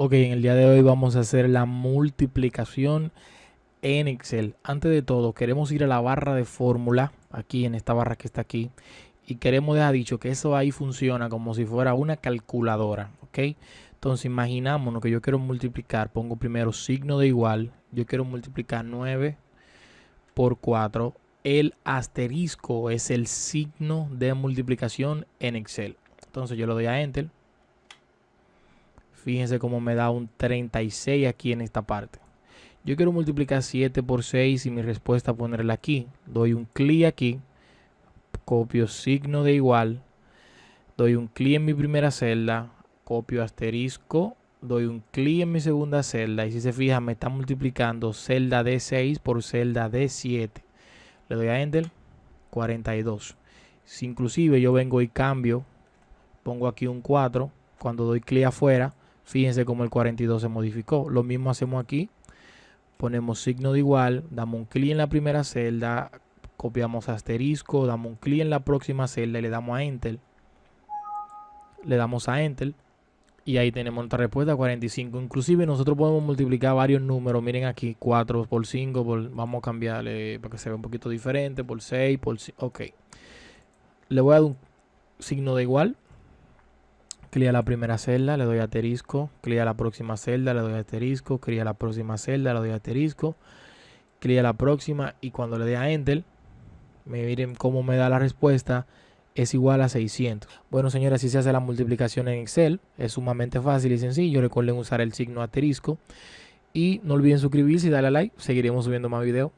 Ok, en el día de hoy vamos a hacer la multiplicación en Excel. Antes de todo, queremos ir a la barra de fórmula, aquí en esta barra que está aquí, y queremos dejar dicho que eso ahí funciona como si fuera una calculadora, ¿ok? Entonces imaginámonos que yo quiero multiplicar, pongo primero signo de igual, yo quiero multiplicar 9 por 4. El asterisco es el signo de multiplicación en Excel. Entonces yo le doy a Enter Fíjense cómo me da un 36 aquí en esta parte. Yo quiero multiplicar 7 por 6 y mi respuesta ponerla aquí. Doy un clic aquí. Copio signo de igual. Doy un clic en mi primera celda. Copio asterisco. Doy un clic en mi segunda celda. Y si se fijan me está multiplicando celda D6 por celda D7. Le doy a Enter. 42. Si inclusive yo vengo y cambio. Pongo aquí un 4. Cuando doy clic afuera Fíjense cómo el 42 se modificó. Lo mismo hacemos aquí. Ponemos signo de igual, damos un clic en la primera celda, copiamos asterisco, damos un clic en la próxima celda y le damos a Enter. Le damos a Enter. Y ahí tenemos nuestra respuesta 45. Inclusive nosotros podemos multiplicar varios números. Miren aquí, 4 por 5. vamos a cambiarle para que se vea un poquito diferente. Por 6, por 5. Ok. Le voy a dar un signo de igual clic a la primera celda, le doy asterisco, clic a la próxima celda, le doy asterisco, clic a la próxima celda, le doy asterisco, clic a la próxima y cuando le dé a Enter, me miren cómo me da la respuesta, es igual a 600. Bueno, señores, así se hace la multiplicación en Excel. Es sumamente fácil y sencillo. Recuerden usar el signo asterisco. Y no olviden suscribirse y darle a like. Seguiremos subiendo más videos.